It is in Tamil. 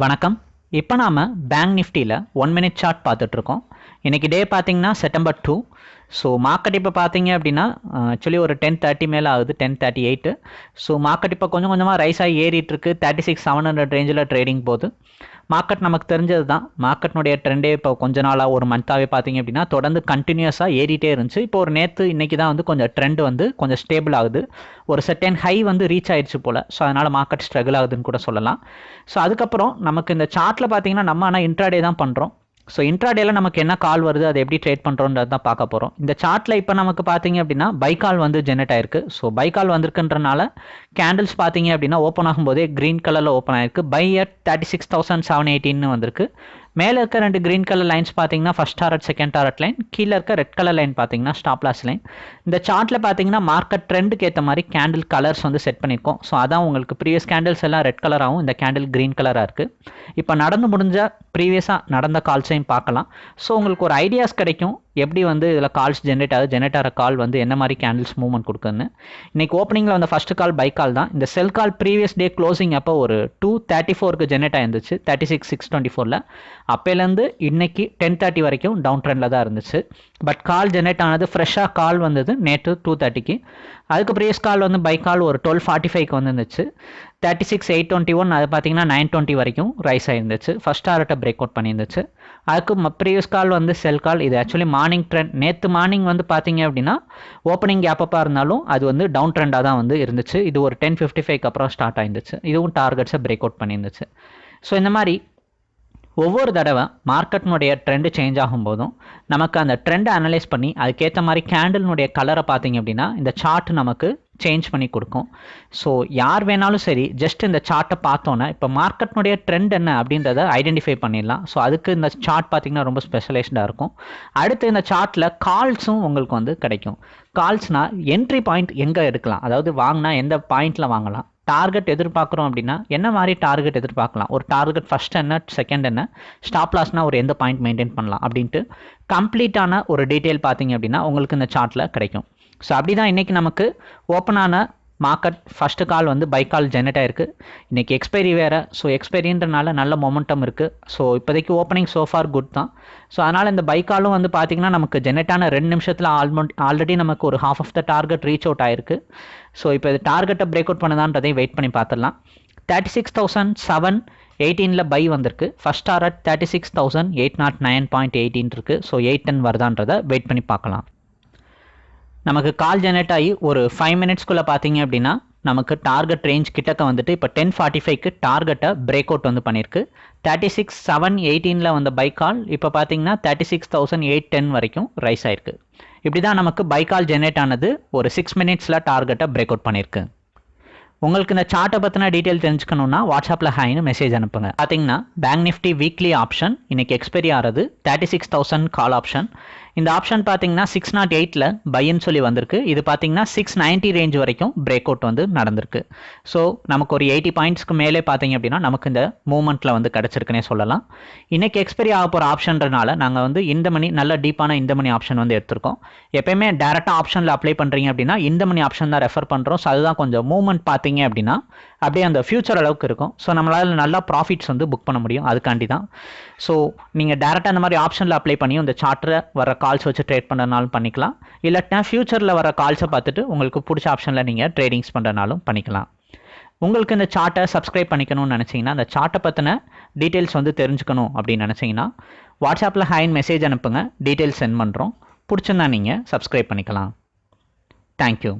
வணக்கம். இப்போ நாம் பேங்க் நிஃப்டியில் ஒன் மினிட் சார்ட் பார்த்துட்ருக்கோம். இன்றைக்கி டே பார்த்தீங்கன்னா செப்டம்பர் டூ ஸோ மார்க்கெட் இப்போ பார்த்தீங்க அப்படின்னா ஆக்சுவலி ஒரு டென் தேர்ட்டி மேலே ஆகுது ten thirty eight so market இப்போ கொஞ்சம் கொஞ்சமாக ரைஸாக ஏறிட்டுருக்கு. தேர்ட்டி சிக்ஸ் செவன் ஹண்ட்ரட் ரேஞ்சில் ட்ரேடிங் போகுது. மார்க்கெட் நமக்கு தெரிஞ்சது தான் மார்க்கெட்னுடைய ட்ரெண்டே இப்போ கொஞ்ச நாளாக ஒரு மந்த்தாகவே பார்த்தீங்க அப்படின்னா தொடர்ந்து கண்டினியூஸாக ஏறிட்டே இருந்துச்சு. இப்போ ஒரு நேற்று இன்றைக்கி தான் வந்து கொஞ்சம் ட்ரெண்ட் வந்து கொஞ்சம் ஸ்டேபிள் ஆகுது. ஒரு செட்டன் ஹை வந்து ரீச் ஆயிடுச்சு போல். ஸோ அதனால் மார்க்கெட் ஸ்ட்ரகிள் ஆகுதுன்னு கூட சொல்லலாம். ஸோ அதுக்கப்புறம் நமக்கு இந்த சார்ட்டில் பார்த்தீங்கன்னா நம்ம ஆனால் இன்ட்ராடே தான் பண்ணுறோம் ஸோ இன்ட்ராடேல நமக்கு என்ன கால் வருது அதை எப்படி ட்ரேட் பண்ணுறோன்றது தான் பார்க்க போகிறோம் இந்த சார்ட்டில் இப்போ நமக்கு பார்த்தீங்க அப்படின்னா பைக்கால் வந்து ஜெனரேட் ஆயிருக்கு. ஸோ பைக்கால் வந்திருக்குன்றனால கேண்டில்ஸ் பார்த்தீங்க அப்படின்னா ஓப்பன் ஆகும்போதே க்ரீன் கலரில் ஓப்பன் ஆயிருக்கு. Buy at thirty six thousand seven எயிட்டின்னு வந்திருக்கு. மேலே இருக்க ரெண்டு க்ரீன் கலர் லைன்ஸ் பார்த்தீங்கன்னா first target second target line கீழே இருக்க ரெட் கலர் லைன் பார்த்தீங்கன்னா ஸ்டாப் லாஸ் லைன் இந்த சார்ட்டில் பார்த்தீங்கன்னா மார்க்கெட் ட்ரெண்டுக்கு ஏற்ற மாதிரி கேண்டில் கலர்ஸ் வந்து செட் பண்ணியிருக்கோம். ஸோ அதான் உங்களுக்கு ப்ரீவியஸ் கேண்டில்ஸ் எல்லாம் ரெட் கலராகவும் இந்த கேண்டில் க்ரீன் கலராக இருக்குது இப்போ நடந்து முடிஞ்ச ப்ரீவியஸாக நடந்த கால்ஸையும் பார்க்கலாம். ஸோ உங்களுக்கு ஒரு ஐடியாஸ் கிடைக்கும். எப்படி வந்து இதில் கால்ஸ் ஜென்ரேட் ஆகுது ஜென்ரேட் ஆகிற கால் வந்து என்ன மாதிரி கேண்டில்ஸ் மூவ்மெண்ட் கொடுக்குதுன்னு. இன்றைக்கி ஓப்பனிங்கில் வந்த ஃபஸ்ட்டு கால் பை கால் தான். இந்த செல் கால் ப்ரீவியஸ் டே க்ளோசிங் அப்போ ஒரு டூ தேர்ட்டி ஃபோருக்கு ஜென்ரேட் ஆயிருந்துச்சு. தேர்ட்டி சிக்ஸ் சிக்ஸ் டுவெண்ட்டி ஃபோரில் அப்போலேருந்து இன்னைக்கு டென் தேர்ட்டி வரைக்கும் டவுன் ட்ரெண்டில் தான் இருந்துச்சு. பட் கால் ஜென்ரேட் ஆனது ஃப்ரெஷ்ஷாக கால் வந்தது நேற்று டூ தேர்ட்டிக்கு அதுக்கு ப்ரீவியஸ் கால் வந்து பை கால் ஒரு டுவெல் ஃபார்ட்டி ஃபைவ்க்கு வந்துருந்துச்சு. Thirty six eight twenty one அது பார்த்தீங்கன்னா நைன் டுவெண்ட்டி வரைக்கும் ரைஸ் ஆயிருந்துச்சு. ஃபஸ்ட் டாரட்டை பிரேக் அவுட் பண்ணியிருந்துச்சு. அதுக்கு ப்ரீவியஸ் கால் வந்து செல் கால். இது ஆக்சுவலி மார்னிங் ட்ரெண்ட். நேற்று மார்னிங் வந்து பார்த்தீங்க அப்படின்னா ஓப்பனிங் கேப்பப்பாக இருந்தாலும் அது வந்து டவுன் ட்ரெண்டாக தான் வந்து இருந்துச்சு. இது ஒரு டென் ஃபிஃப்டி ஃபைவ்க்கு அப்புறம் ஸ்டார்ட் ஆயிருந்துச்சு. இதுவும் டார்கெட்ஸை பிரேக் அவுட் பண்ணியிருந்துச்சு. ஸோ இந்த மாதிரி ஒவ்வொரு தடவை மார்க்கெட்னுடைய ட்ரெண்டு சேஞ்ச் ஆகும்போதும் நமக்கு அந்த ட்ரெண்டை அனலைஸ் பண்ணி அதுக்கேற்ற மாதிரி கேண்டில்னுடைய கலரை பார்த்தீங்க அப்படின்னா இந்த சார்ட் நமக்கு சேஞ்ச் பண்ணி கொடுக்கும். ஸோ யார் வேணாலும் சரி ஜஸ்ட் இந்த சார்ட்டை பார்த்தோன்னே இப்போ மார்க்கெட்னுடைய ட்ரெண்ட் என்ன அப்படின்றத ஐடென்டிஃபை பண்ணிடலாம். ஸோ அதுக்கு இந்த சார்ட் பார்த்தீங்கன்னா ரொம்ப ஸ்பெஷலைஸ்டாக இருக்கும். அடுத்து இந்த சார்ட்டில் கால்ஸும் உங்களுக்கு வந்து கிடைக்கும். கால்ஸ்னால் என்ட்ரி பாயிண்ட் எங்கே எடுக்கலாம்? அதாவது வாங்கினா எந்த பாயிண்டில் வாங்கலாம்? டார்கெட் எதிர்பார்க்குறோம் அப்படின்னா என்ன மாதிரி டார்கெட் எதிர்பார்க்கலாம்? ஒரு டார்கெட் ஃபஸ்ட் என்ன செகண்ட் என்ன? ஸ்டாப் லாஸ்னால் ஒரு எந்த பாயிண்ட் மெயின்டைன் பண்ணலாம்? அப்படின்ட்டு கம்ப்ளீட்டான ஒரு டீட்டெயில் பார்த்தீங்க அப்படின்னா உங்களுக்கு இந்த சார்ட்டில் கிடைக்கும். ஸோ அப்படி தான் இன்றைக்கி நமக்கு ஓப்பனான மார்க்கெட் ஃபஸ்ட்டு கால் வந்து பை கால் ஜெனரேட் ஆயிருக்கு. இன்றைக்கி எக்ஸ்பைரி வேறு. ஸோ எக்ஸ்பைரின்றனால நல்ல மொமெண்டம் இருக்குது ஸோ இப்போதைக்கு ஓப்பனிங் சோஃபார் குட் தான். ஸோ அதனால் இந்த பை காலும் வந்து பார்த்திங்கன்னா நமக்கு ஜெனரேட்டான ரெண்டு நிமிஷத்தில் ஆல்மோட் ஆல்ரெடி நமக்கு ஒரு half of the target reach out ஆயிருக்கு. ஸோ இப்போ இது டார்கெட்டை பிரேக் அவுட் பண்ணுதான்றதையும் வெயிட் பண்ணி பார்த்துடலாம் தேர்ட்டி சிக்ஸ் தௌசண்ட் செவன் எயிட்டீனில் பை வந்திருக்கு. First target thirty six thousand eight naught nine point eighteen இருக்குது ஸோ எயிட் டென் வருதான்றதை வெயிட் பண்ணி பார்க்கலாம் நமக்கு கால் ஜெனரேட் ஆகி ஒரு ஃபைவ் மினிட்ஸ்க்குள்ளே பார்த்தீங்க அப்படின்னா நமக்கு டார்கெட் ரேஞ்ச் கிட்டக்க வந்துட்டு இப்போ டென் ஃபார்ட்டி ஃபைவ்க்கு டார்கெட்டை பிரேக் அவுட் வந்து பண்ணியிருக்கு தேர்ட்டி சிக்ஸ் செவன் எயிட்டீனில் வந்த பை கால் இப்போ பார்த்தீங்கன்னா thirty six thousand eight ten வரைக்கும் ரைஸ் ஆயிருக்கு. இப்படி தான் நமக்கு பை கால் ஜெனரேட் ஆனது ஒரு சிக்ஸ் மினிட்ஸில் டார்கெட்டை பிரேக் அவுட் பண்ணியிருக்கு உங்களுக்கு இந்த சார்ட்டை பற்றின டீட்டெயில் தெரிஞ்சுக்கணுன்னா வாட்ஸ்அப்பில் ஹாய்னு மெசேஜ் அனுப்புங்க. பார்த்தீங்கன்னா பேங்க் நிஃப்டி வீக்லி ஆப்ஷன் இன்னைக்கு எக்ஸ்பைரி ஆகிறது thirty six thousand call option இந்த ஆப்ஷன் பார்த்தீங்கன்னா சிக்ஸ் நாட் எயிட்டில் பையன்னு சொல்லி வந்திருக்கு. இது பார்த்தீங்கன்னா சிக்ஸ் நைன்ட்டி ரேஞ்ச் வரைக்கும் பிரேக் அவுட் வந்து நடந்திருக்கு. ஸோ நமக்கு ஒரு எயிட்டி பாயிண்ட்ஸ்க்கு மேலே பார்த்தீங்க அப்படின்னா நமக்கு இந்த மூமெண்ட்டில் வந்து கிடச்சிருக்குன்னே சொல்லலாம். இன்றைக்கி எக்ஸ்பைரி ஆக போகிற ஆப்ஷன்றனால நாங்கள் வந்து இந்த மணி நல்ல டீப்பான இந்த மணி ஆப்ஷன் வந்து எடுத்திருக்கோம். எப்பயுமே டேரெக்டாக ஆப்ஷனில் அப்ளை பண்ணுறீங்க அப்படின்னா இந்த மணி ஆப்ஷன் தான் ரெஃபர் பண்ணுறோம் ஸோ அதுதான் கொஞ்சம் மூவ்மெண்ட் பார்த்தீங்க அப்படின்னா அப்படியே அந்த ஃபியூச்சர் அளவுக்கு இருக்கும். ஸோ நம்மளால் நல்லா ப்ராஃபிட்ஸ் வந்து புக் பண்ண முடியும். அதுக்காண்டி தான் ஸோ நீங்கள் டேரெக்டாக அந்த மாதிரி ஆப்ஷனில் அப்ளை பண்ணி இந்த சார்ட்டரை வர கால்ஸ் வச்சு ட்ரேட் பண்ணுறனாலும் பண்ணிக்கலாம். இல்லாட்டினா ஃபியூச்சரில் வர கால்ஸை பார்த்துட்டு உங்களுக்கு பிடிச்ச ஆப்ஷனில் நீங்கள் ட்ரேடிங்ஸ் பண்ணுறனாலும் பண்ணிக்கலாம். உங்களுக்கு இந்த சார்ட்டை சப்ஸ்கிரைப் பண்ணிக்கணும்னு நினச்சிங்கன்னா அந்த சார்ட்டை பற்றின டீட்டெயில்ஸ் வந்து தெரிஞ்சுக்கணும் அப்படின்னு நினச்சிங்கன்னா வாட்ஸ்அப்பில் ஹைன் மெசேஜ் அனுப்புங்க. டீட்டெயில்ஸ் சென்ட் பண்ணுறோம் பிடிச்சிருந்தா நீங்கள் சப்ஸ்கிரைப் பண்ணிக்கலாம். தேங்க்யூ